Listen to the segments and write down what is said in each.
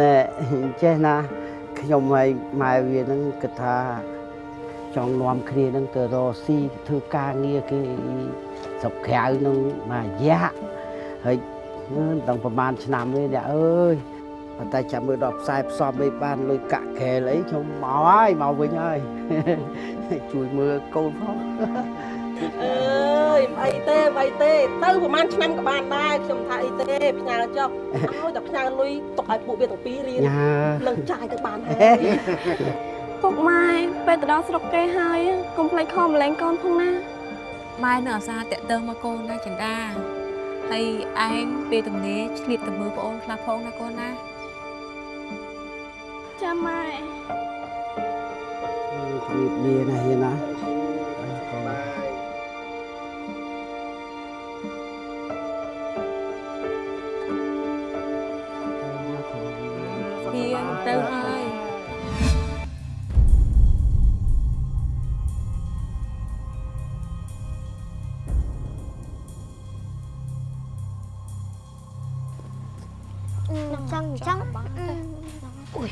ណែចេះណាខ្ញុំហើយម៉ែវានឹងគិតថាចង់នាំគ្នានឹងទៅរកស៊ីធ្វើការងារគេស្រុកក្រៅនឹងមួយរយៈហើយដល់ប្រហែលឆ្នាំនេះអ្នកអើយប៉ុន្តែចាំមើលដល់ផ្សាយផ្សំអីបានលុយកាក់កែលអីខ្ញុំមកហើយមកវិញហើយជួយមើលកូនផង អើយមិនអីទេមិនអីទេទៅប្រហែលឆ្នាំក៏បានដែរខ្ញុំថាអីទេផ្ញើចុះឲ្យតែផ្ញើលុយទុកឲ្យពួកវាទាំងពីររៀនញ៉ានឹងចាយទៅបានហើយពុកម៉ែពេលទៅដល់ស្រុកគេហើយកុំភ្លេចខំម្លែងកូនផងណាម៉ែនៅអាសាតាក់ទងមកកូនណាចិន្តាហើយឯងពេលទំនេរឆ្លៀតទៅមើលប្អូនខ្លះផងណាកូនណាចាម៉ែជំរាបលាណាហ៊ានណា ចឹងចឹងអូយ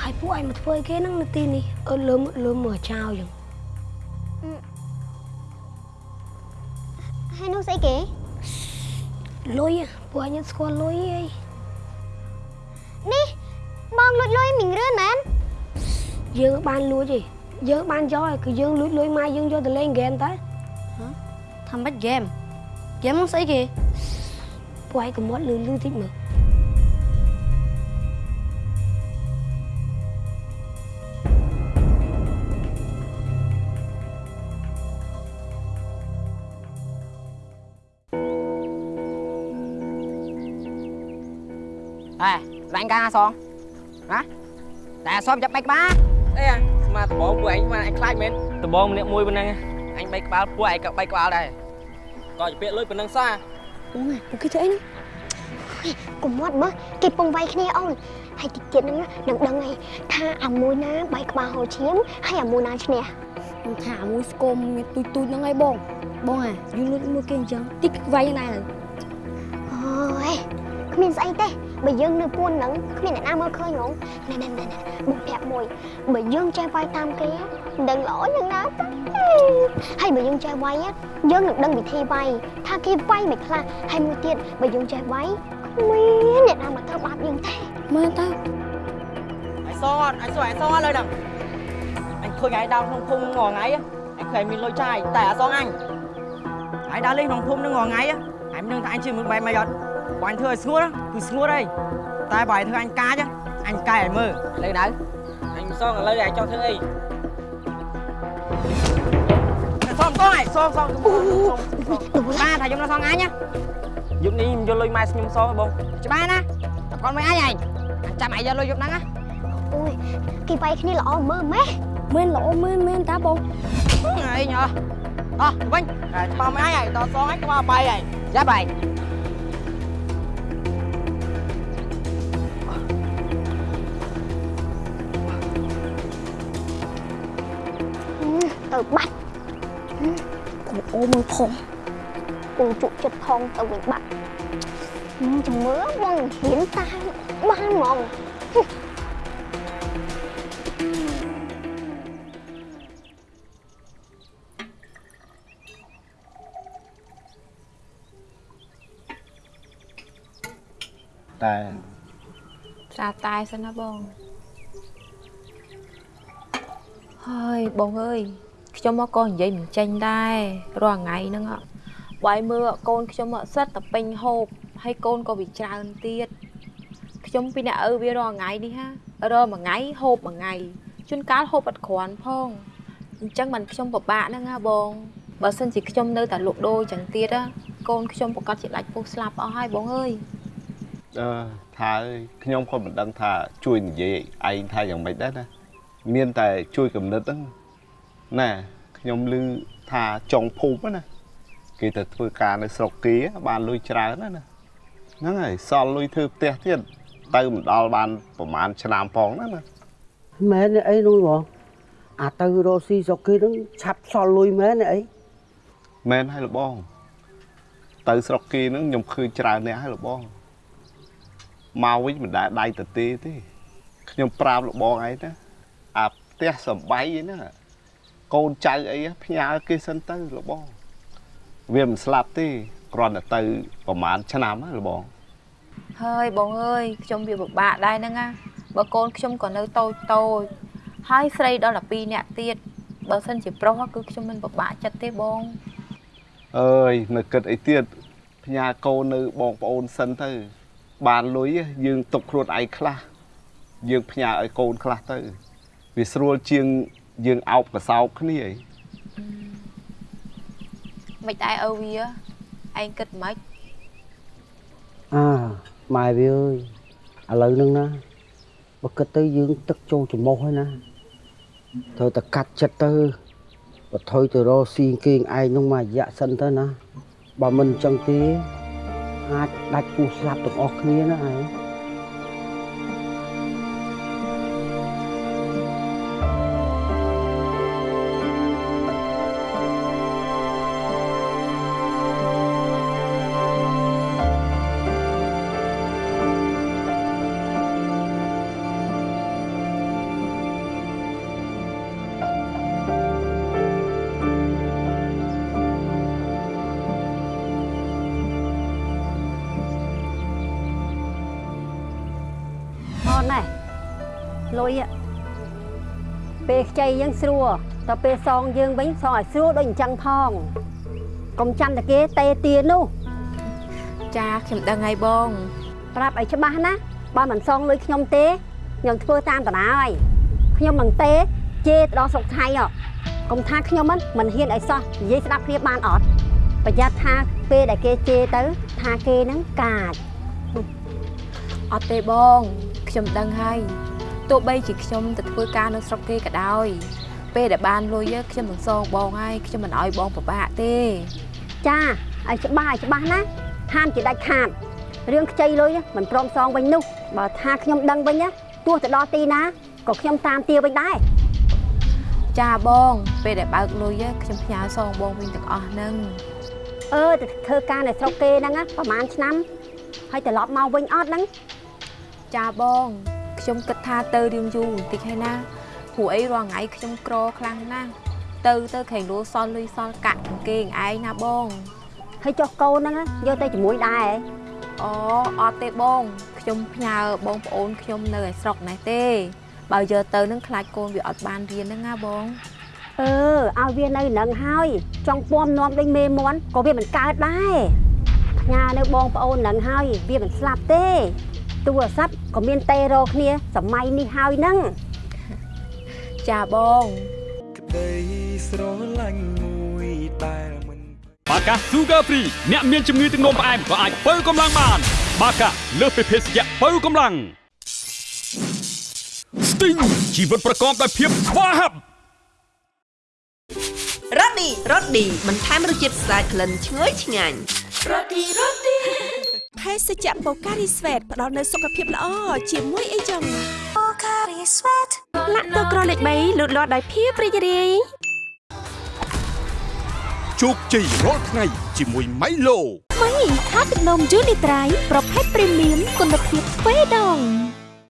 ហើយពួកឯងមកធ្វើអីគេហ្នឹងនៅទីនេះអឺលើមលើមមើលចោលចឹងហើយនោះស្អីគេលុយហ៎ពួកឯងស្គាល់លុយអីនេះបងលួចលុយមីងរឿនមែនយើងបានលួចទេយើងបានយកហើយគឺយើងលួចលុយម៉ែយើងយកទៅលេងហ្គេមតើធ្វើម៉េចហ្គេមហ្គេមនោះស្អីគេពួកឯងកុំមាត់លឺលឺតិចមើល អេរាញ់ការសងណាតែសុំចាប់បែកក្បាលអីអាស្មាតបងពួកឯងមកឯងខ្លាចមែនដបងម្នាក់មួយប៉ុណ្ណឹងអញបីក្បាលពួកឯងក៏បីក្បាលដែរក៏ជាពាក្យលុយប៉ុណ្ណឹងសោះអូយពួកគេធ្វើអីហ្នឹងកុំមាត់មើលគេពងវាយគ្នាអូនហើយតិចទៀតហ្នឹងនឹងដឹងហើយថាអាមួយណាបែកក្បាលហូរឈាមហើយអាមួយណាឈ្នះខ្ញុំថាមួយស្គមមានទូចទូចហ្នឹងហើយបងបងអាយើងលួចមួយគេអញ្ចឹងតិចវាយណាស់អូយគ្មានស្អីទេ បើយើងនៅពួនហ្នឹងគ្មានអ្នកណាមើលឃើញហ្មងណែណែណែណែបងប្រាប់មួយបើយើងចេះវាយតាមគេមិនដឹងល្អយ៉ាងណាទេហើយបើយើងចេះវាយយើងនឹងដឹងវិធីវាយថាគេវាយមិនខ្លះហើយមួយទៀតបើយើងចេះវាយគ្មានអ្នកណាមកធ្វើបាបយើងទេមើលតើអញសងអត់អញសងអញសងអត់លើហ្នឹងអញឃើញឯងដើរក្នុងភូមិងថ្ងៃអញឃើញមានលុយចាយតែអត់សងអញឯងដើរលេងក្នុងភូមិនឹងងថ្ងៃអញមិនដឹងថាអញជិះមិនបែបមកអត់បើអញធ្វើឲ្យស្ងួតគឺស្ងួតហើយតែបើឯងធ្វើអញកាចអញកាយឲ្យមើលលើដៅអញមិនសងឥឡូវឯងចង់ធ្វើអីស ងសងឯងសងសងសងបាទថាខ្ញុំនៅសងអញណាយប់នេះខ្ញុំយកលុយម៉ែខ្ញុំសងឲ្យបងច្បាស់ណាតែគាត់មិនអញឯងអញចាំឯងយកលុយយប់ហ្នឹងណាអូយគេវាយគ្នាល្អមើលម៉េះមែនល្អមែនមែនតាបងអីញ៉ោអោះវិញ តែច្បាស់មិនអញឯងតសងឯងក្បាលបាយឯងចាប់ឯងទៅបាត់អូមើលផងពងជក់ចិត្តផងទៅវិញបាត់ចាំមើលបងហ៊ានតាមបានហ្មងតែស្រាតែសិនណាបងហើយបងអើយ ខ្ញុំមកក៏និយាយមិនចេញដែររាល់ថ្ងៃហ្នឹងអ่ะបាយមើលកូនខ្ញុំអត់សិតតែពេញហូបហើយកូនក៏វាច្រើនទៀតខ្ញុំពីអ្នកឪវារាល់ថ្ងៃនេះហារាល់មួយថ្ងៃហូបមួយថ្ងៃជួនកាលហូបអត់គ្រាន់ផងអញ្ចឹងមិនខ្ញុំពិបាកហ្នឹងណាបងបើសិនជាខ្ញុំនៅតែលក់ដូរអញ្ចឹងទៀតណាកូនខ្ញុំប្រកាសជាដាច់ពោះស្លាប់អស់ហើយបងអើយអឺថាអើយខ្ញុំក៏មិនដឹងថាជួយនិយាយឯងថាយ៉ាងម៉េចដែរណាមានតែជួយកំណត់ហ្នឹងណា ខ្ញុំឮថាចុងភូមិណាគេទៅធ្វើការនៅស្រុកគេបានលុយច្រើនណាណាហ្នឹងហើយសល់លុយធ្វើផ្ទះទៀតទៅមិនដល់បានប្រហែលឆ្នាំផងណាណាមែនទេអីនោះបងអាទៅរកស៊ីស្រុកគេហ្នឹងឆាប់សល់លុយមែនទេអីមែនហើយលបងទៅស្រុកគេហ្នឹងខ្ញុំឃើញច្រើនអ្នកហើយលបងមកវិញមិនដែលដៃទៅទេទេខ្ញុំប្រាប់លោកបងឯងណាអាផ្ទះសំបៃឯណា កូនចៅអីផ្ញើគេសិនទៅលោកបងវាមិនស្លាប់ទេគ្រាន់តែទៅប្រហែលឆ្នាំណាលោកបងហើយបងអើយខ្ញុំវាពិបាកដែរហ្នឹងណាបើកូនខ្ញុំក៏នៅតូចតូចហើយស្រីដល់12នាក់ទៀតបើសិនជាប្រុសគឺខ្ញុំមិនពិបាកចិត្តទេបងអើយនៅគិតអីទៀតផ្ញើកូននៅបងប្អូនសិនទៅ បានលុយយើងទុកខ្លួនឯងខ្លះយើងផ្ញើឲ្យកូនខ្លះទៅវាស្រួលជាង យើងអោបកសោបគ្នាឯងមិនដែរឪវាឯងគិតមិនអើម៉ែវាអើយឥឡូវហ្នឹងណាបើគិតទៅយើងទឹកចូលច្រមុះហើយណាត្រូវតែកាត់ចិត្តទៅបើថយទៅរកស៊ីគេងឯងហ្នឹងមករយៈសិនទៅណាបើមិនអញ្ចឹងទេអាចដាច់គូស្លាប់ទាំងអស់គ្នាណាឯង ស្រួលដល់ពេលសងយើងវិញសងឲ្យស្រួលដូចអញ្ចឹងផងកុំចាំតែគេតេទៀននោះចាខ្ញុំដឹងហើយបង ប្រាប់ឲ្យច្បាស់ណាបើមិនសងលុយខ្ញុំទេខ្ញុំធ្វើតាមតារាហើយខ្ញុំមិនទេជេរទៅដល់ស្រុកថៃហ៎កុំថាខ្ញុំមិនមិនហ៊ានឲ្យសោះនិយាយស្ដាប់គ្នាបានអត់ប្រយ័ត្នថាពេលដែលគេជេរទៅថាគេនឹងកាចអត់ទេបង ខ្ញុំដឹងហើយទោះបីជាខ្ញុំទៅធ្វើការនៅស្រុកគេក៏ដោយ ពេលដែលបានលុយខ្ញុំនឹងសងបងហើយខ្ញុំមិនឲ្យបងពិបាកទេចាឲ្យច្បាស់ឲ្យច្បាស់ណាហាមជាដាច់ខាតរឿងខ្ចីលុយមិនព្រមសងវិញនោះបើថាខ្ញុំដឹងវិញណាទោះទៅដល់ទីណាក៏ខ្ញុំតាមទាវិញដែរចាបង ពេលដែលបើកលុយខ្ញុំផ្ញើសងបងវិញទាំងអស់ហ្នឹងអឺទៅធ្វើការនៅស្រុកគេហ្នឹងណាប្រហែលឆ្នាំហើយត្រឡប់មកវិញអត់ហ្នឹងចាបងខ្ញុំគិតថាទៅរៀងយូរបន្តិចហើយណា ព្រោះអីរាល់ថ្ងៃខ្ញុំក្រខ្លាំងណាស់ទៅទៅខេងលោសល់លុយសល់កាក់ទាំងគេងឯងណាបងហើយចុះកូនហ្នឹងណាយកទៅជាមួយដែរហ៎អូអត់ទេបងខ្ញុំផ្ញើបងប្អូនខ្ញុំនៅឯស្រុកនេះទេ បើយកទៅនឹងខ្លាចកូនវាអត់បានរៀនហ្នឹងណាបងអឺឲ្យវានៅនឹងហើយចង់ពំនាំដូចមេមន់ក៏វាមិនកើតដែរផ្ញើនៅបងប្អូននឹងហើយវាមិនស្លាប់ទេទូរស័ព្ទក៏មានតេរោគ្នាសម័យនេះហើយហ្នឹង ចាបងក្តីស្រឡាញ់មួយតែមិនបាកា Sugar Free អ្នកមានជំងឺទឹកនោមផ្អែមក៏អាចបើកម្លាំងបាន បាកាលើសពីភេសជ្ជៈបើកម្លាំង Sting ជីវិតប្រកបដោយភាពស្វាហាប់រ៉ូឌីរ៉ូឌីបន្ថែមរសជាតិស្អាតក្លិនឈ្ងុយឆ្ងាញ់រ៉ូឌីរ៉ូឌី ភេសជ្ជៈបូការីស្វេតផ្ដល់នូវសុខភាពល្អជាមួយអីចឹងបូការីស្វេតលាក់ទៅក្រលេខ3លូតលាស់ដោយភាពរីករាយជោគជ័យរាល់ថ្ងៃជាមួយ Milo ម៉ៃថាទឹកនំយូនីត្រៃប្រភេទព្រីមៀមគុណភាពស្វេដង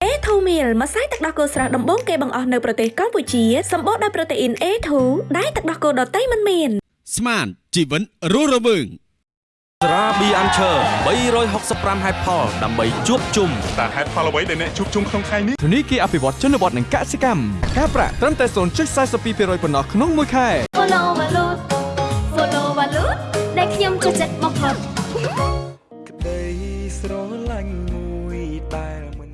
អេធូមីលម្សៅទឹកដោះគោស្រស់ដំបូងគេបង្អស់នៅប្រទេសកម្ពុជាសម្បូរដោយប្រូតេអ៊ីន A2 ដែលទឹកដោះគោដតៃមិនមានស្មានជីវិតរស់រវើង ស្រាប៊ីអាន់ឈើ365ហេតុផលដើម្បីជួបជុំតើហេតុផលអ្វីដែលអ្នកជួបជុំក្នុងថ្ងៃនេះធនីគារអភិវឌ្ឍជនបទនិងកសិកម្មការប្រាក់ត្រឹមតែ0.42%ប៉ុណ្ណោះក្នុងមួយខែ Follow Valut Follow Valut ដែលខ្ញុំចូលចិត្តបំផុតក្តីស្រឡាញ់មួយតែមិន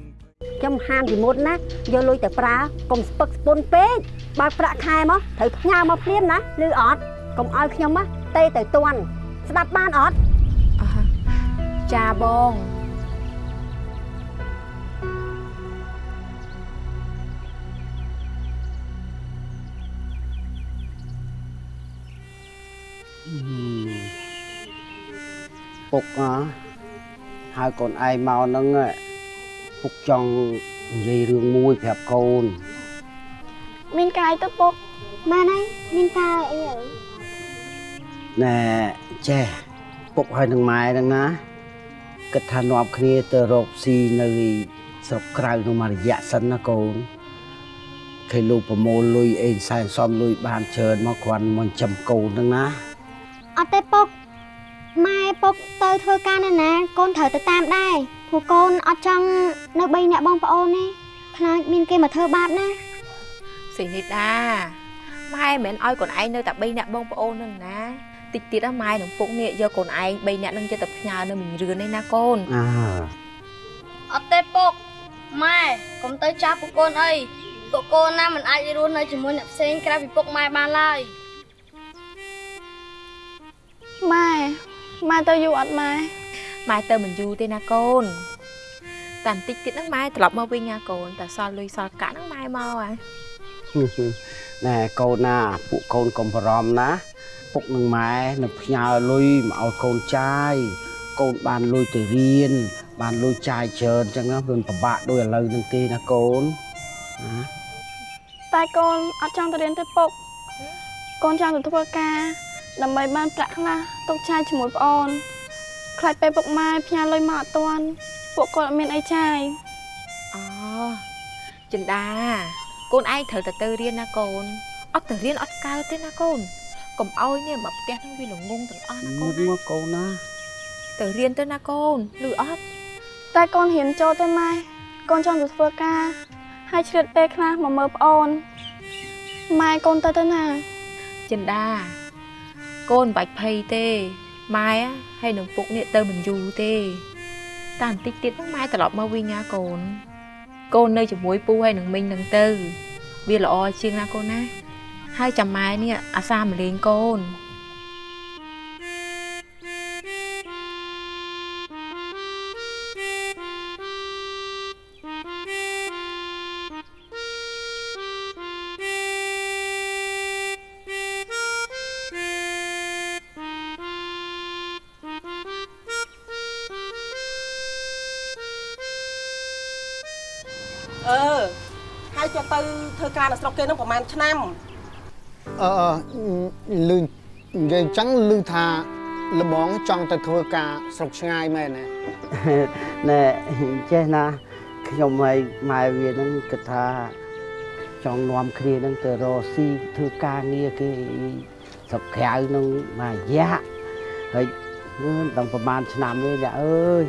ខ្ញុំហាមពីមុនណាយកលុយទៅប្រើកុំស្ពឹកស្ពុនពេកបើកប្រាក់ខែមកត្រូវផ្ញើមកភ្លាមណាឬអត់កុំឲ្យខ្ញុំណាទេទៅតន់ស្ដាប់បានអត់ ចាបងពុកអហៅកូនឯងមកហ្នឹងពុកចង់និយាយរឿងមួយប្រាប់កូន មានកាយទៅពុកម៉ែណៃមានកាយអីអើណែចេះពុកហើយនឹងម៉ែហ្នឹងណា គិតថានាំគ្នាទៅរកស៊ីនៅស្រុកក្រៅនោះមួយរយៈសិនណាកូនឃើញលោកប្រមូលលុយអេសែនសំលុយបានច្រើនមកគ្រាន់មកចំកូនហ្នឹងណាអត់ទេពុកម៉ែពុកទៅធ្វើការនៅណា កូនត្រូវទៅតាមដែរព្រោះកូនអត់ចង់នៅ3អ្នកបងប្អូនទេខ្លាចមានគេមកធ្វើបាបណាសេនីតាម៉ែមិនមែនឲ្យកូនឯងនៅតែ3នាក់បងប្អូននឹងណា តិចទៀតណាម៉ែនឹងពុកនេះយកកូនឯង3នាក់នឹងចិត្តតែផ្ញើនៅមីរឿននេះណាកូនអាអត់ទេពុកម៉ែកុំទៅចាប់ពួកកូនអីពួកកូនណាមិនអាចរស់នៅជាមួយអ្នកផ្សេងក្រៅពីពុកម៉ែបានឡើយម៉ែម៉ែទៅយូរអត់ម៉ែម៉ែទៅមិនយូរទេណាកូនតែបន្តិចទៀតហ្នឹងម៉ែត្រឡប់មកវិញណាកូនតែសល់លុយសល់កាក់ហ្នឹងម៉ែមកហ៎ណែកូនណាពួកកូនកុំបារម្ភណា ពុកនឹងម៉ែនឹងផ្ញើលុយមកឲ្យកូនចាយកូនបានលុយទៅរៀនបានលុយចាយច្រើនអញ្ចឹងណាវាមិនពិបាកដូចឥឡូវហ្នឹងទេណាកូនណាតែកូនអត់ចង់ទៅរៀនទេពុកកូនចង់ទៅធ្វើការដើម្បីបានប្រាក់ខ្លះទុកចាយជាមួយប្អូនខ្លាចពេលពុកម៉ែផ្ញើលុយមកអត់ទាន់ពួកគាត់អត់មានអីចាយអូចិន្តាកូនឯងត្រូវតែទៅរៀនណាកូនអត់ទៅរៀនអត់កើតទេណាកូន កុំអោយនេះមកផ្ទះហ្នឹងវាល្ងងទាំងអស់ណាកូមុនខមកកូនណាទៅរៀនទៅណាកូនឬអត់តែកូនរៀនចូលទេម៉ែកូនចង់ទៅធ្វើការហើយឆ្លៀតពេលខ្លះមកមើលប្អូនម៉ែកូនទៅទៅណាចិន្តាកូនមិនបាច់ភ័យទេម៉ែហើយនឹងពុកនេះទៅមិនយូរទេតែបន្តិចទៀតហ្នឹងម៉ែត្រឡប់មកវិញណាកូន កូននៅជាមួយពូហើយនឹងមីងនឹងទៅ វាល្អជាងណាកូនណា ហើយចាំម៉ែនេះអាសាមកលេងកូនអឺហើយចុះទៅធ្វើការនៅស្រុកគេនឹងប្រហែលឆ្នាំ អឺអឺលឺនិយាយអញ្ចឹងលឺថាលបងចង់ទៅធ្វើការស្រុកឆ្ងាយមែនទេណែចេះណាខ្ញុំហើយម៉ែវាហ្នឹងគិតថាចង់នាំគ្នាហ្នឹងទៅរកស៊ីធ្វើការងារគេស្រុកក្រៅហ្នឹងមួយរយៈហើយមិនដឹងប្រហែលឆ្នាំនេះអ្នកអើយ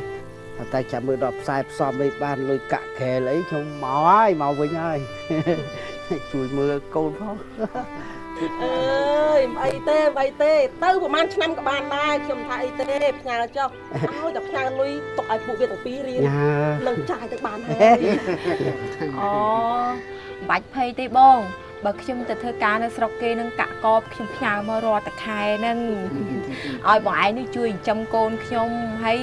តែចាំមើលដល់ផ្សាយផ្សំអីបានលុយកាក់ក្រែលអីខ្ញុំមកហើយមកវិញហើយជួយមើលកូនផង អើយមិនអីទេមិនអីទេ ទៅប្រហែលឆ្នាំក៏បានដែរខ្ញុំថាអីទេផ្ញើចុះឲ្យតែផ្ញើលុយទុកឲ្យពួកវាទាំងពីររៀនញ៉ានឹងចាយទៅបានហើយអូមិនបាច់ភ័យទេបងបើខ្ញុំទៅធ្វើការនៅស្រុកគេនឹងកាក់កបខ្ញុំផ្ញើមករាល់តែខែហ្នឹងឲ្យបងឯងនេះជួយចិញ្ចឹមកូនខ្ញុំហើយ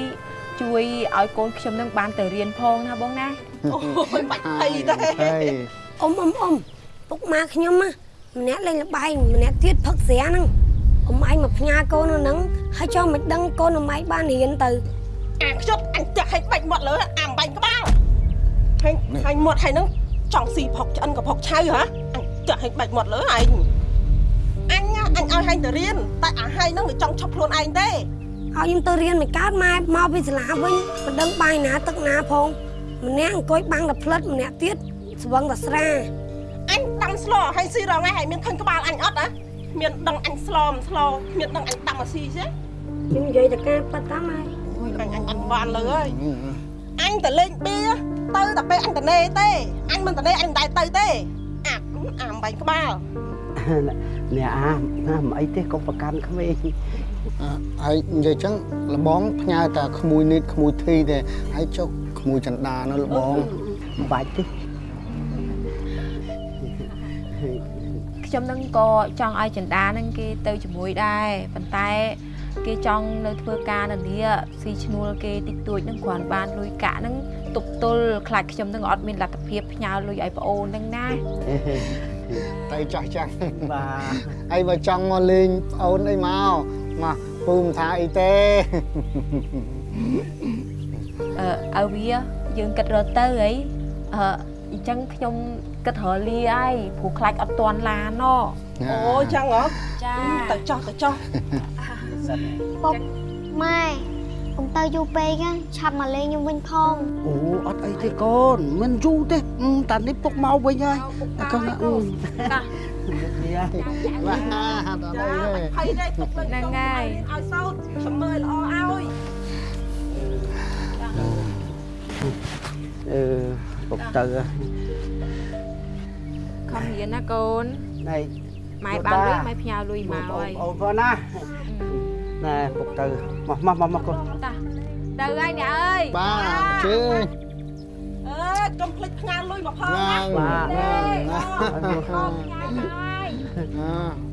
ជួយឲ្យកូនខ្ញុំនឹងបានទៅរៀនផងណាបងណាអូយបាច់ភ័យទេអ៊ំអ៊ំអ៊ំពុកម៉ាខ្ញុំណា ម្នាក់លេងលបែងម្នាក់ទៀតផឹកស្រាហ្នឹងអ៊ំឯងមកផ្ញើកូននៅហ្នឹងហើយចង់មិនដឹងកូនអ៊ំឯងបានរៀនទៅអាខ្ជប់អញចាក់ឲ្យបាច់មាត់លើអាំបាញ់ក្បាលហើយហើយមាត់ហើយនឹងចង់ស៊ីផុកឆ្អិនក៏ផុកឆៅហ៎អញចាក់ឲ្យបាច់មាត់លើឯងអញណាអញឲ្យហែងទៅរៀនតែអាហែងនឹងមិនចង់ឈប់ខ្លួនឯងទេឲ្យខ្ញុំទៅរៀនមិនកើតម៉ែមកពីសាលាវិញមិនដឹងបាយណាទឹកណាផងម្នាក់អង្គុយបាំងតែផ្លិតម្នាក់ទៀតស្វឹងតែស្រា អញដាំស្លហើយស៊ីរងឯងហើយមានឃើញក្បាលអញអត់ហ៎មានដឹងអញស្លមិនស្លមានដឹងអញដាំមកស៊ីទេខ្ញុំនិយាយតែការប៉ាត់តាមម៉ែអូយអញអញអត់បានលើហើយអញទៅលេងបៀទៅតែពេលអញតនេទេអញមិនតនេអញមិនដែរទៅទេអាអាបាញ់ក្បាលអ្នកអាណាមិនអីទេកុំប្រកាន់ក្មេងអឺហើយនិយាយអញ្ចឹងលបងផ្ញើតែក្មួយនេះក្មួយធីទេហើយចុះក្មួយចន្ទានៅលបងមិនបាច់ទេ ខ្ញុំនឹងក៏ចង់ឲ្យចិន្តានឹងគេទៅជាមួយដែរប៉ុន្តែ គេចង់នៅធ្វើការនៅនេះស៊ីឈ្នួលគេតិចតួចនឹងគ្រាន់បានលុយកាក់នឹងទប់ទល់ខ្លាចខ្ញុំនឹងអត់មានលទ្ធភាពផ្ញើលុយឲ្យប្អូននឹងណាតែចាស់ចាស់បាទហើយបើចង់មកលេងប្អូនអីមកមកពូមិនថាអីទេអឺឲ្យវាយើងគិតរត់ទៅអីអឺ អញ្ចឹងខ្ញុំគិតរលាហើយព្រោះខ្លាចអត់ទាន់ឡានណអូចឹងហ៎ចាទៅចោះទៅចោះពុកម៉ែពកុំទៅយូរពេកណាឆាប់មកលេងខ្ញុំវិញផងអូអត់អីទេកូនមិនយូរទេអឺតានេះពុកមកវិញហើយតែកូនណាអឺតានេះហើយបាទអត់អីទេហើយទេទុកលើហ្នឹងហើយឲ្យសោតខ្ញុំមើលល្អឲ្យអឺ ពុកទៅហើយខំរៀនណាកូនណៃម៉ែបានលុយម៉ែផ្ញើលុយមកហើយអូនផងណាណែពុកទៅមកមកមកមកកូនតាទៅហើយអ្នកអើយបាទជើញអើកុំភ្លេចផ្ញើលុយមកផងណាណាងបាទណាងអណាក្តី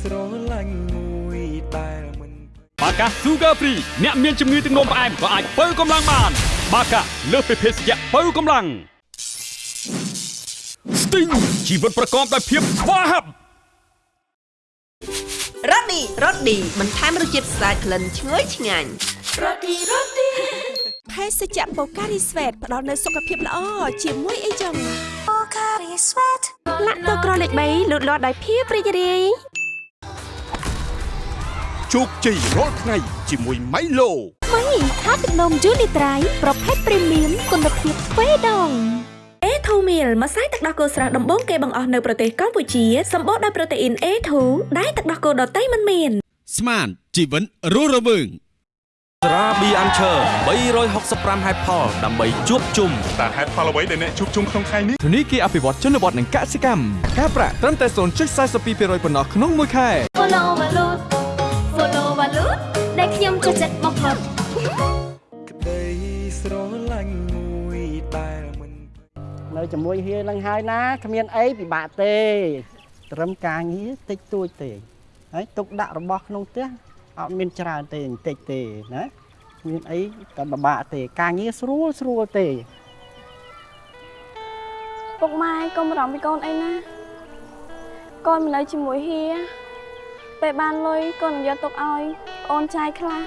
ស្រឡាញ់មួយដែលមិនបាកា Sugar Free អ្នកមានជំងឺទឹកនោមផ្អែមក៏អាចបើកម្លាំងបាន បាកាលើសពីភេសជ្ជៈបើកម្លាំង Sting ជីវិតប្រកបដោយភាពស្វាហាប់រ៉ូឌីរ៉ូឌីបន្ថែមរសជាតិស្អាតក្លិនឈ្ងុយឆ្ងាញ់រ៉ូឌីរ៉ូឌីភេសជ្ជៈបូការីស្វេតផ្ដល់នូវសុខភាពល្អជាមួយអីចឹងបូការីស្វេត លាក់ទឹកក្រលេខ3លូតលាស់ដោយភាពរីករាយជោគជ័យរាល់ថ្ងៃជាមួយម៉ៃឡូថ្មីថាទឹកនំយូនីត្រៃប្រភេទព្រីមៀមគុណភាពទ្វេដងអេធូមីលម្សៅទឹកដោះគោស្រស់ដំបូងគេបង្អស់នៅប្រទេសកម្ពុជាសម្បូរដោយប្រូតេអ៊ីន A2 ដែលទឹកដោះគោដតៃមិនមានស្មានជីវិតរស់រវើង ស្រាប៊ីអាន់ឈើ365ហេតុផលដើម្បីជួបជុំតើហេតុផលអ្វីដែលអ្នកជួបជុំក្នុងថ្ងៃនេះធនីគារអភិវឌ្ឍជនបទនិងកសិកម្មការប្រាក់ត្រឹមតែ0.42%ប៉ុណ្ណោះក្នុងមួយខែ Follow Valut Follow Valut ដែលខ្ញុំចូលចិត្តបំផុតក្តីស្រឡាញ់មួយដែលមិននៅជាមួយហៀនឹងហើយណាគ្មានអីពិបាកទេ ត្រឹមការងារតិចតួចទេហើយទុកដាក់របស់ក្នុងផ្ទះ អត់មានច្រើនទេបន្តិចទេណាគ្មានអីតែពិបាកទេការងារស្រួលស្រួលទេពុកម៉ែកុំបារម្ភពីកូនអីណាកូនមិននៅជាមួយហៀពេលបានលុយកូននឹងយកទុកឲ្យប្អូនចាយខ្លះ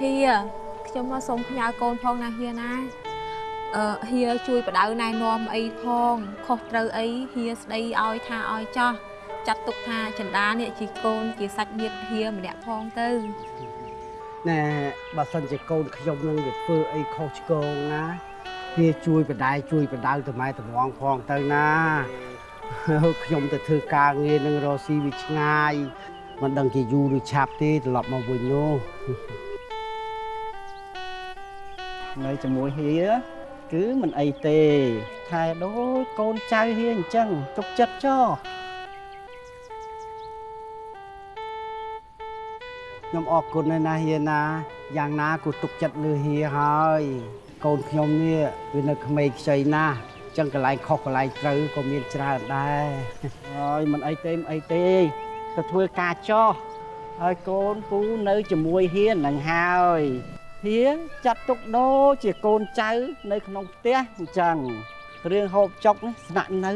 ហៀខ្ញុំមកសូមផ្ញើកូនផងណាហៀណាអឺហៀជួយបដៅណែនាំអីផងខុសត្រូវអីហៀស្ដីឲ្យថាឲ្យចោះ ចាត់ទុកថាចិន្តានេះជាកូនជាសាច់ញាតិហៀម្នាក់ផងទៅណែបើសិនជាកូនខ្ញុំនឹងវាធ្វើអីខុសឆ្គងណាវាជួយបដាយជួយបដៅទៅម៉ែតំងផងទៅណាខ្ញុំទៅធ្វើការងារនឹងរកស៊ីវាឆ្ងាយមិនដឹងជាយូរឬឆាប់ទេត្រឡប់មកវិញនោះនៅជាមួយហៀគឺមិនអីទេថែដូចកូនចៅហៀអញ្ចឹងទុកចិត្តចោ ខ្ញុំអរគុណណាស់ណាហៀណាយ៉ាងណាក៏ទុកចិត្តលើហៀហើយកូនខ្ញុំនេះវានៅក្មេងខ្ចីណាស់អញ្ចឹងកន្លែងខុសកន្លែងត្រូវក៏មានច្រើនដែរហើយមិនអីទេមិនអីទេទៅធ្វើការចោះហើយកូនពូនៅជាមួយហៀនឹងហើយហៀចាត់ទុកដូចជាកូនចៅនៅក្នុងផ្ទះអញ្ចឹងរឿងហូបចុកនេះស្នាក់នៅ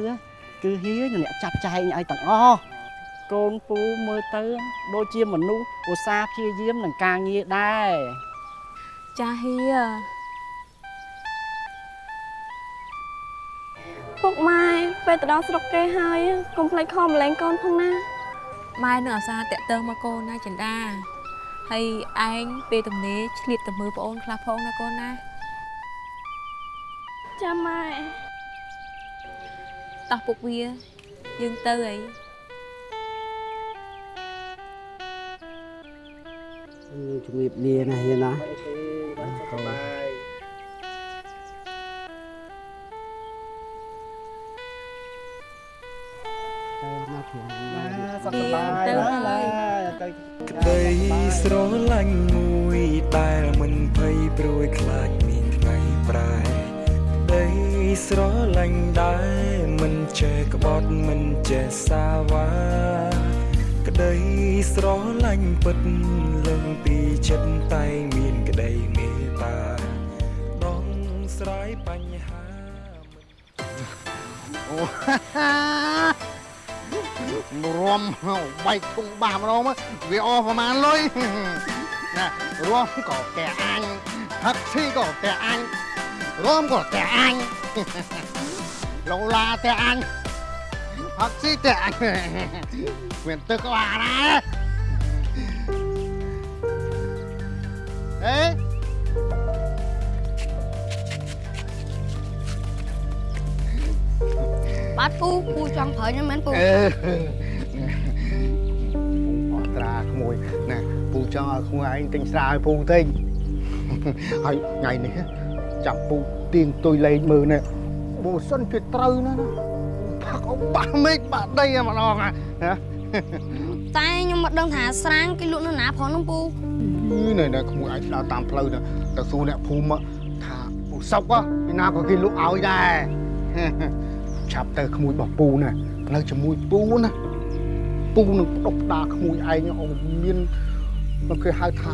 គឺហៀអ្នកចាត់ចែងឲ្យទាំងអស់ កូនពូមើលទៅ ដូចជាមនុស្សឧស្សាហ៍ព្យាយាមនឹងការងារដែរចាហៀពុកម៉ែពេលទៅដល់ស្រុកគេហើយកុំភ្លេចខំម្លែងកូនផងណាម៉ែនឹងអាសាតាក់ទងមកកូនណាចិន្តាហើយឯងពេលទំនេរឆ្លៀតទៅមើលប្អូនខ្លះផងណាកូនណាចាំម៉ែតោះពុកវាយើងទៅអី ជំរាបលាណាហៀណាកូនទៅមកធំសុខសប្បាយទៅណាហើយទៅក្តីស្រឡាញ់មួយដែលមិនភ័យព្រួយខ្លាចមានថ្ងៃប្រែក្តីស្រឡាញ់ដែលមិនចេះក្បត់មិនចេះសាវ៉ាក្តីស្រឡាញ់ពិតលឹងពីចិត្តតែមានក្តីមេត្តាដោះស្រាយបញ្ហាអូរួមបែកធុងបាម្ដងមកវាអស់ប្រហែលលុយណារួមក៏តែអញផឹកស៊ីក៏តែអញរួមក៏តែអញឡូឡាតែអញ ផឹកស៊ីតែអញមានទឹកក៏បានដែរអេបាទពូពូចង់ប្រើខ្ញុំមែនពូអឺអត់ត្រាក្មួយណាពូចង់ឲ្យក្បើសិនជាត្រូវណាណាផឹកអបាស់មេឃបាក់ដីតែម្ដងណាតែខ្ញុំមិនដឹងថាស្រាងគេលក់នៅណាផងនោះពូនេះនៅក្មួយឯងដើរតាមផ្លូវទៅទៅសួរអ្នកភូមិថាពូសុកពីណាក៏គេលក់ឲ្យដែរឆាប់ទៅក្មួយរបស់ពូណានៅជាមួយពូណាពូនឹងផ្ដុកផ្ដាក្មួយឯងឲ្យមានមកគេហៅថា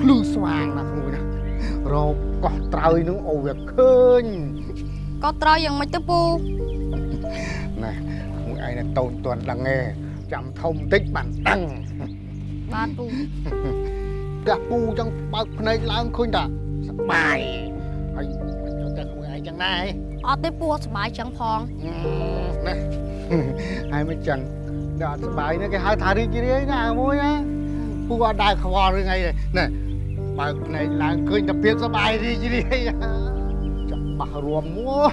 ភ្លឺស្វាងណាក្មួយណារកកោះត្រើយនឹងឲ្យវាឃើញក៏ត្រូវយ៉ាងម៉េចទៅពូណាក្មួយឯង តូនតាន់ដឹងទេចាំធំតិចបានដឹងបាទពូផ្ទះពូចឹងបើកភ្នែកឡើងឃើញតាសប្បាយហើយចូលតែក្មួយឯងចឹងដែរអត់ទេពូអត់សុបាយចឹងផងណាហើយមិនចឹងដល់អត់សុបាយនេះគេហៅថារីករាយណាមួយណាពូអត់ដើរខ្វល់រឿងអីទេណាបើកភ្នែកឡើងឃើញតែភាពសុបាយរីករាយចាំ បោះរួមមក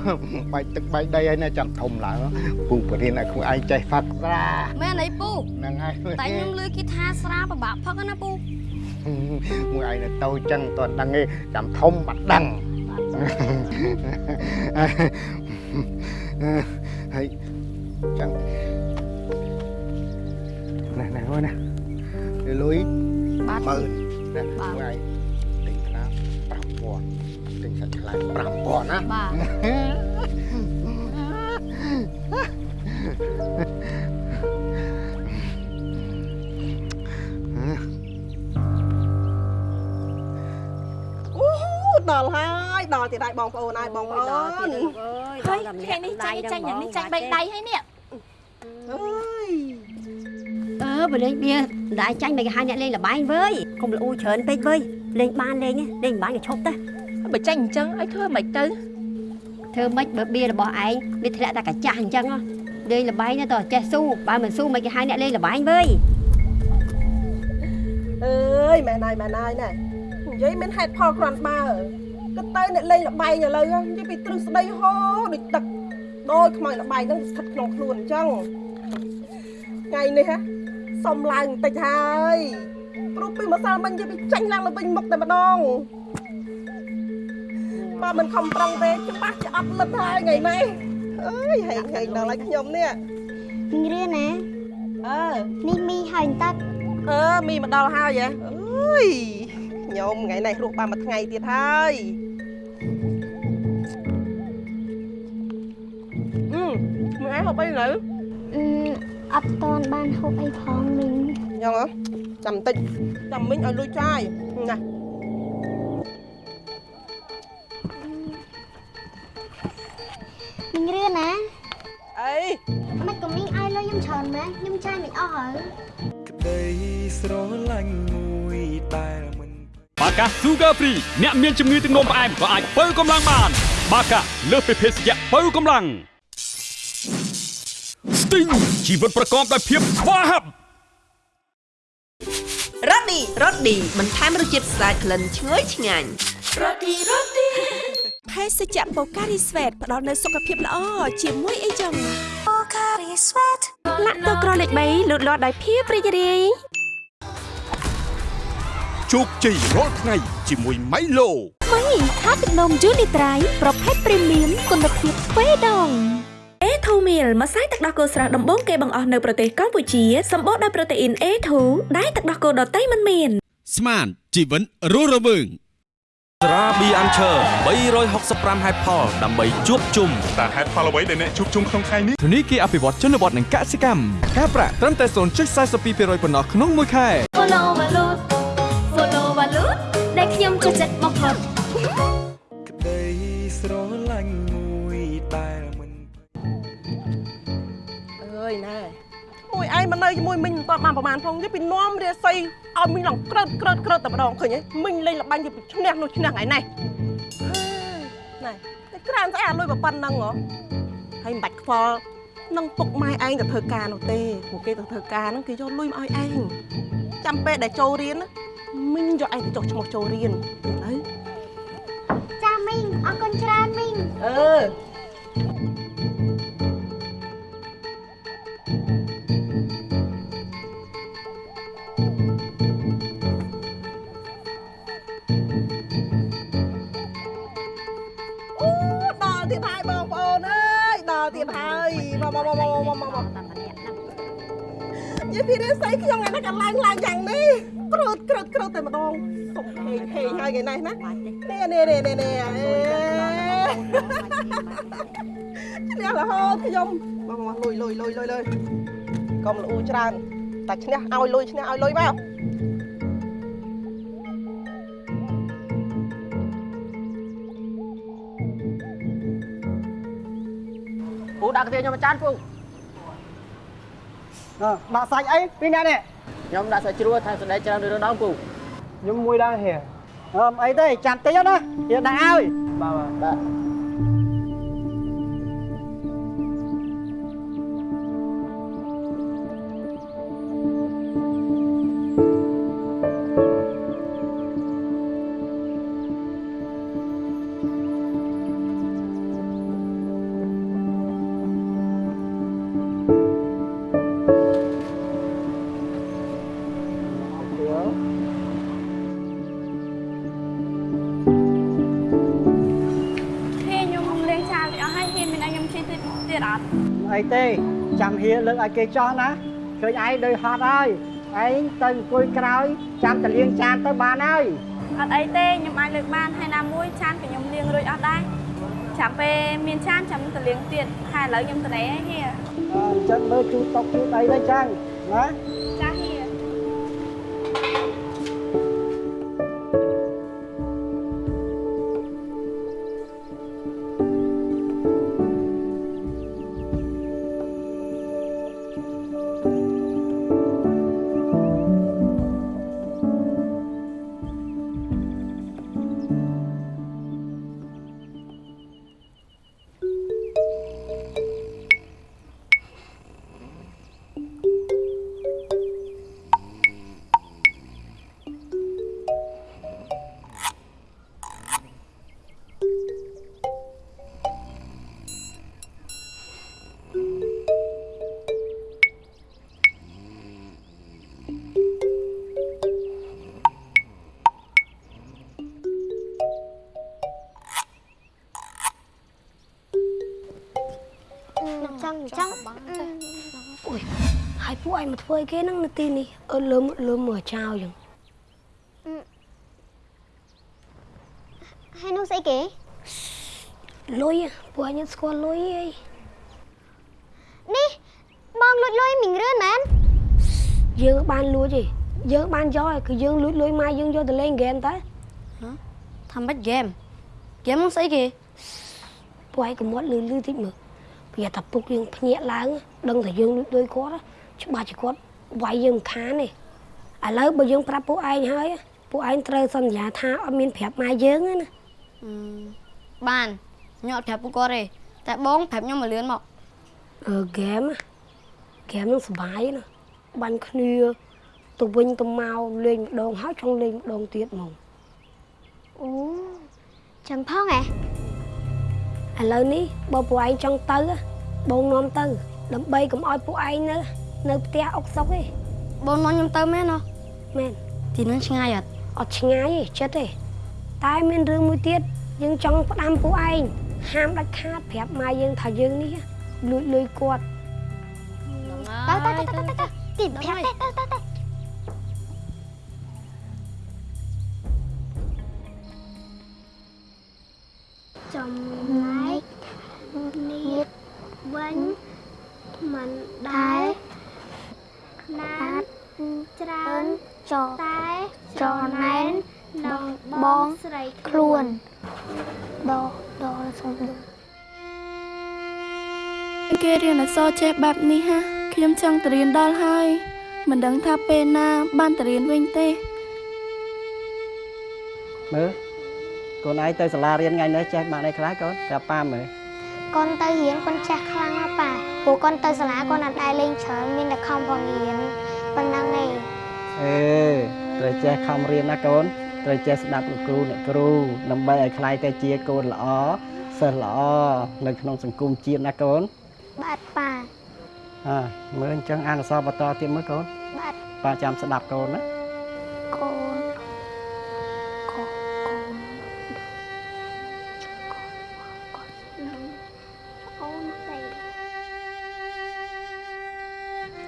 បែកទឹកបែកដីហើយណាចាំធំឡើងពូបរៀនឲ្យខ្លួនឯងចេះហ្វាត់ស្រាមែនអីពូហ្នឹងហើយតែខ្ញុំលឺគេថាស្រាពិបាកផឹកណាពូមួយឯងនៅតូចចឹងតើដឹងទេចាំធំបាត់ដឹងហើយចឹងណែណែមកណាលុយបាទម៉ឺនណាមួយឯងទិញខ្នា 5000ទិញសាច់ខ្លាញ់5000ណាបាទអូដល់ហើយដល់ទៀតហើយបងប្អូនហើយបងប្អូនហើយថ្ងៃនេះចាញ់ចាញ់យ៉ាងនេះចាញ់បីដៃហើយនេះអើយអឺបើលេងបៀដែរចាញ់មិនគេហៅអ្នកលេងលបែងវើយកុំលូច្រើនពេកវើយលេងបានលេងលេងមិនបានក៏ឈប់ទៅ បើចាញ់អញ្ចឹងឲ្យធ្វើមិនទៅធ្វើម៉េចបើបៀរបស់ឯងវាធ្លាក់តែកាចាស់អញ្ចឹងហ៎លេងលបែងទៅចេះស៊ូបើមិនស៊ូមិនគេហៅអ្នកលេងលបែងវើយអើយម៉ែណៃម៉ែណៃណែនិយាយមានហេតុផលគ្រាន់ស្មើគិតទៅអ្នកលេងលបែងឥឡូវនិយាយពីទ្រឹស្ដីហូរដូចទឹកដូចខ្មោចលបែងហ្នឹងស្ថិតក្នុងខ្លួនអញ្ចឹងថ្ងៃនេះហ៎សុំឡើងបន្តិចហើយព្រោះពីម្សិលមិញនិយាយពីចាញ់ឡើងទៅវិញមុខតែម្ដង បើមិនខំប្រឹងទេច្បាស់ជាអត់លឹកហើយថ្ងៃនេះអើយហែងហែងដល់ហើយខ្ញុំនេះមីងរឿណាអើនេះមីហើយទឹកអឺមីមកដល់ហើយហ៎អើយខ្ញុំថ្ងៃនេះរស់បានមួយថ្ងៃទៀតហើយអឺមើលឯងហូបអីនៅអឺអត់តន់បានហូបអីផងមីងយ៉ាងហ៎ចាំបន្តិចចាំមិញឲ្យលុយចាយណា មីងរឿណាអីមិនក៏មីងឲ្យលុយខ្ញុំច្រើនម៉ែខ្ញុំចាយមិនអស់ហើយក្តីស្រឡាញ់មួយដែលមិនបាកា Sugar Free អ្នកមានជំងឺទឹកនោមផ្អែមក៏អាចបើកម្លាំងបាន បាកាលើសពីភេសជ្ជៈបើកម្លាំង Sting ជីវិតប្រកបដោយភាពស្វាហាប់រ៉ូឌីរ៉ូឌីបន្ថែមរសជាតិស្អាតក្លិនឈ្ងុយឆ្ងាញ់រ៉ូឌីរ៉ូឌីភេ សជ្ជៈបូការីស្វេតផ្ដល់នូវសុខភាពល្អជាមួយអីចឹងបូការីស្វេតលាក់ទៅក្រលេខ3លូតលាស់ដោយភាពរីករាយជោគជ័យរាល់ថ្ងៃជាមួយ Milo មីថាទឹកនំយូនីត្រៃប្រភេទព្រីមៀមគុណភាពទ្វេដងអេធូមីលម្សៅទឹកដោះគោស្រស់ដំបូងគេបង្អស់នៅប្រទេសកម្ពុជាសម្បូរដោយប្រូតេអ៊ីន A2 ដែលទឹកដោះគោដតៃមិនមាន ស្មានជីវិតរស់រវើង ស្រាប៊ីអាន់ឈើ365ហេតុផលដើម្បីជួបជុំតើហេតុផលអ្វីដែលអ្នកជួបជុំក្នុងថ្ងៃនេះធនីគារអភិវឌ្ឍជនបទនិងកសិកម្មការប្រាក់ត្រឹមតែ0.42%ប៉ុណ្ណោះក្នុងមួយខែ Follow Valut Follow Valut ដែលខ្ញុំចូលចិត្តបំផុតក្តីស្រឡាញ់មួយដែលមិនអើយណែ មកនៅជាមួយមីងមិនទាន់បានប្រហែលផងទេពីនាំរាសីឲ្យមីងឡងក្រើតក្រើតក្រើតតែម្ដងឃើញទេមីងលេងល្បាញទៅពីឈ្នះនោះឈ្នះថ្ងៃនេះណែតែក្រានស្អីអាលុយប៉ុណ្ណឹងហ៎ហើយមិនបាច់ខ្វល់នឹងពុកម៉ែឯងទៅធ្វើការនោះទេពួកគេទៅធ្វើការហ្នឹងគេយកលុយមកឲ្យឯងចាំពេលដែលចូលរៀនណាមីងយកឯងទៅចុះឈ្មោះចូលរៀនទៅចាមីងអរគុណច្រើនមីងអឺអូ យីពីរិស័យខ្ញុំថ្ងៃនេះក៏ឡើងឡើងយ៉ាងនេះក្រូតក្រូតក្រូតតែម្ដងសុំហេងហេងហើយថ្ងៃនេះណានេះនេះនេះនេះនេះអេឈ្នះរហូតខ្ញុំមកមកលុយលុយលុយលុយលុយកុំលូច្រើនតែឈ្នះឲ្យលុយឈ្នះឲ្យលុយមកពូដាក់កាទៀខ្ញុំមួយចានពូ ដាក់សាច់អីពីអ្នកនេះខ្ញុំដាក់សាច់ជ្រួតថែមសណ្ដែកច្រើនឬដងពូខ្ញុំមួយដែរហេអឺអីទេចាំតិចណាយកដាក់ឲ្យបាទបាទ ទេចាំហៀលើកឲ្យគេចោះណាឃើញឯងដូចហត់ហើយឯងទៅអង្គុយក្រោយចាំតលៀងចានទៅបានហើយអត់អីទេខ្ញុំអាចលើកបានហើយណាមួយឆានក៏ខ្ញុំលាងរួចអស់ដែរចាំពេលមានឆានចាំទៅលាងទៀតហើយឥឡូវខ្ញុំទៅណែហើយហៀអញ្ចឹងមើលជូតតុកជូតអីទៅចឹងណា ធ្វើអីគេហ្នឹងនៅទីនេះអឺលើមលើមមើលចោលចឹងហើយនោះស្អីគេលុយហ៎ពួកឯងស្គាល់លុយអីនេះបងលួចលុយមីងរឿនមែនយើងបានលួចទេយើងបានយកឯងគឺយើងលួចលុយម៉ែយើងយកទៅលេងហ្គេមតែថាម៉េចហ្គេមហ្គេមហ្នឹងស្អីគេពួកឯងកុំមាត់លឺលឺតិចមើលពីថាពុកយើងភ្ញាក់ឡើងដឹងថាយើងលួចលុយគាត់ ច្បាស់ជាគាត់វាយយើងមិនខានទេឥឡូវបើយើងប្រាប់ពួកឯងហើយពួកឯងត្រូវសន្យាថាអត់មានប្រាប់ម៉ែយើងទេណាបានខ្ញុំអត់ប្រាប់ពួកគាត់ទេតែបងប្រាប់ខ្ញុំមកលឿនមកអឺហ្គេមហ្គេមនឹងសុបាយណាបាញ់គ្នាទៅវិញទៅមកលេងម្ដងហើយចង់លេងម្ដងទៀតហ្មងអូចឹងផងហ៎ឥឡូវនេះបើពួកឯងចង់ទៅបងនាំទៅដើម្បីកុំឲ្យពួកឯងនៅ នៅផ្ទះអុកសុកទេបងនាំខ្ញុំទៅមែនអត់មែនទីនោះឆ្ងាយអត់អត់ឆ្ងាយទេចិត្តទេតែមានរឿងមួយទៀតយើងចង់ផ្ដាំពួកឯងហាមដាច់ខាតប្រាប់ម៉ែយើងថាយើងនេះលួចលុយគាត់ទៅទៅទៅទៅទៅទីប្រាប់ទៅទៅទៅចំណែកនេះវិញមិនដែល ខ្នាតច្រើនចតែចំណែនដល់បងស្រីខ្លួនដល់ដល់សុំគេរៀនអក្សរចេះបែបនេះហាខខ្ញុំចង់ទៅរៀនដល់ហើយមិនដឹងថាពេលណាបានទៅរៀនវិញទេមើលកូនឯងទៅសាលារៀនថ្ងៃនេះចេះបានអីខ្លះកូនប្រាប់ប៉ាមើល កូនទៅរៀនកូនចេះខ្លាំងណាស់ប៉ាព្រោះកូនទៅសាលាកូនអត់ដែរលេងច្រើនមានតែខំប្ររៀនប៉ុណ្ណឹងឯងអេត្រូវចេះខំរៀនណាកូនត្រូវចេះស្ដាប់លោកគ្រូអ្នកគ្រូដើម្បីឲ្យខ្លាយទៅជាកូនល្អសិស្សល្អនៅក្នុងសង្គមជាតិណាកូនបាទប៉ាអើមើលអញ្ចឹងអានអក្សរបន្តទៀតមើលកូនបាទប៉ាចាំស្ដាប់កូនណាកូន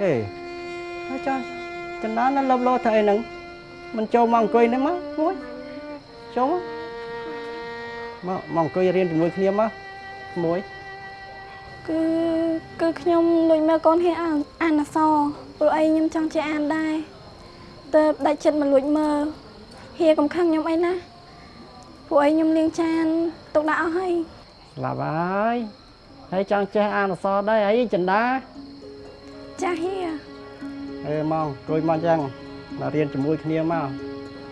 ហេហើយចុះចន្ទនៅលបលោធ្វើអីហ្នឹងមិនចូលមកអង្គុយនេះមកមួយចូលមកមកអង្គុយរៀនជាមួយគ្នាមកមួយគឺគឺខ្ញុំលួចមើលកូនហ៊ានអានអានអក្សរព្រោះអីខ្ញុំចង់ចេះអានដែរទៅដាច់ចិត្តមកលួចមើលហ៊ាកំខឹងខ្ញុំអីណាព្រោះអីខ្ញុំលាងចានទុកដាក់អស់ហើយស្លាប់ហើយហើយចង់ចេះអានអក្សរដែរអីចិន្តា ចាស់ហ៊ាអឺមកអង្គុយមកអញ្ចឹងមករៀនជាមួយគ្នាមក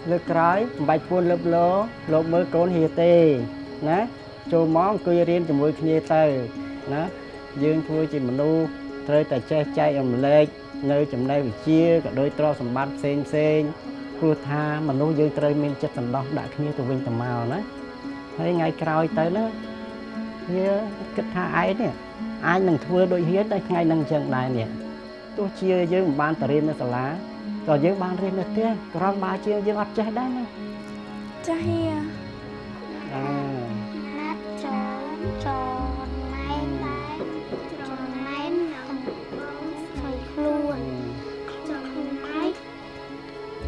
លើកក្រោយមិនបាច់ពួនលើបលោលោកមើលកូនហៀទេណាចូលមកអង្គុយរៀនជាមួយគ្នាទៅណាយើងធ្វើជាមនុស្សត្រូវតែចេះចែករំលែកនៅចំណេះវិជ្ជាក៏ដូចទ្រព្យសម្បត្តិផ្សេងផ្សេងព្រោះថាមនុស្សយើងត្រូវមានចិត្តសន្តោសដាក់គ្នាទៅវិញទៅមកណាហើយថ្ងៃក្រោយទៅណាវាគិតថាឯងនេះអាចនឹងធ្វើដូចហៀតែថ្ងៃនឹងអញ្ចឹងដែរនេះ ទោះជាយើងមិនបានទៅរៀននៅសាលាក៏យើងបានរៀននៅផ្ទះក្រំបើជាយើងអត់ចេះដែរណាចាស់ហ៊ាអើណាត់ចនចនណែនដែរចនណែនកំពុងស្វ័យខ្លួនចនណែន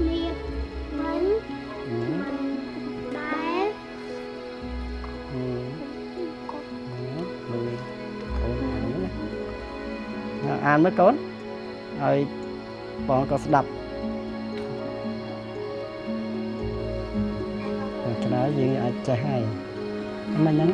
មានមិនមិនដែរមើលកូនអានណាអានមើលកូន ហើយបងក៏ស្ដាប់តែឆ្លើយយើងអាចចេះហើយមិនហ្នឹង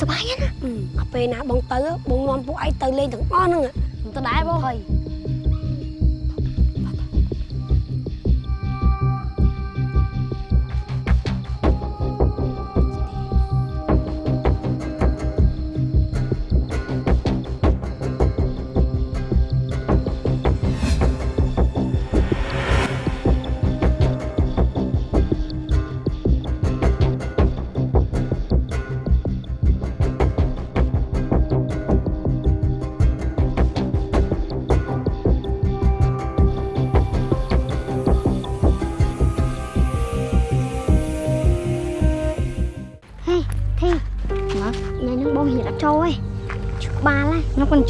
សបាយណាអាពេលណាបងទៅបងនាំពួកឯងទៅលេងទាំងអស់ហ្នឹងទៅដែរបងហើយ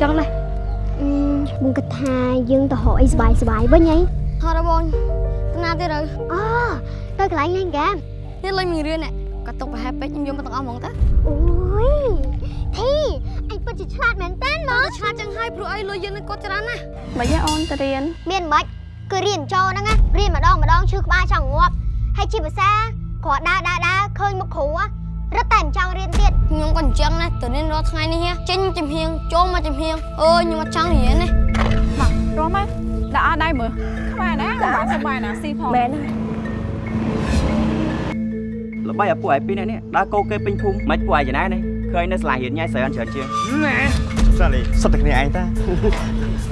ចឹងដែរអឺបងគិតថាយើងទៅរកអីសបាយសបាយវិញហីហត់បងទៅណាទៀតទៅអូទៅកន្លែងលេងហ្គេមនេះលេងមួយរឿងនេះក៏ຕົកប្រហែលពេកខ្ញុំយកមកទាំងអស់ហ្មងតាអូយធីអញពិតជាឆ្លាតមែនតើមកឆ្លាតចឹងហើយព្រោះអីលុយយើងនឹងគាត់ច្រើនណាស់មិនយ៉ាងអូនទៅរៀនមានមិនគឺរៀនចូលហ្នឹងណារៀនម្ដងម្ដងឈឺក្បាលចង់ងាប់ហើយជាភាសាគាត់ដើរដើរដើរឃើញមុខគ្រូហ៎រត់តែមិនចង់រៀនទៀត ខ្ញុំក៏អញ្ចឹងដែរទៅរៀនរាល់ថ្ងៃនេះហ៎ចេញចំហៀងចូលមកចំហៀងអើយខ្ញុំអត់ចង់រៀនទេមករស់មកដាក់អត់ដៃមើលខ្មែរណាបានសុបាយណាស៊ីផងមែនល្បីឲ្យពួកឯងពីរនាក់នេះដើរកោគេពេញភូមិមិនពួកឯងចំណាយនេះឃើញនៅសាលារៀនញ៉ៃស្រីអត់ច្រើនជាងណាសាលីសុទ្ធតែគ្នាឯងតា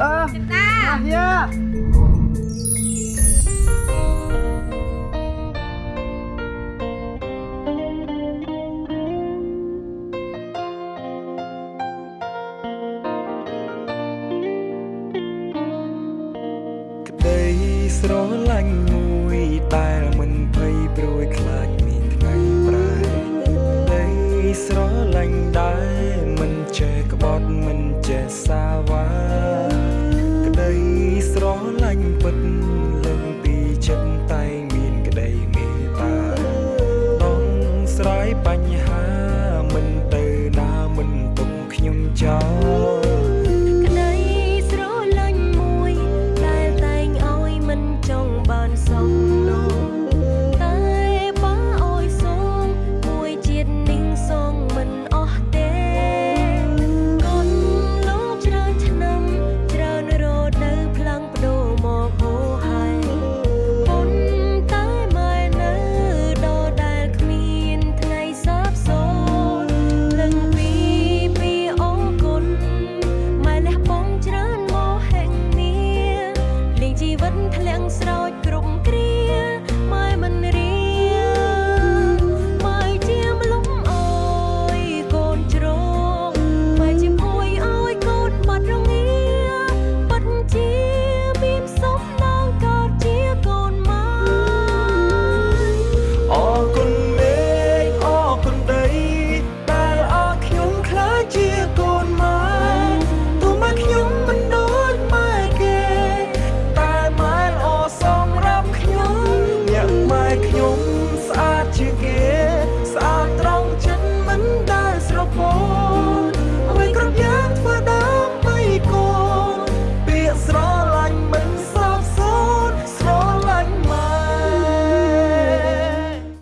អឺចិន្តាយា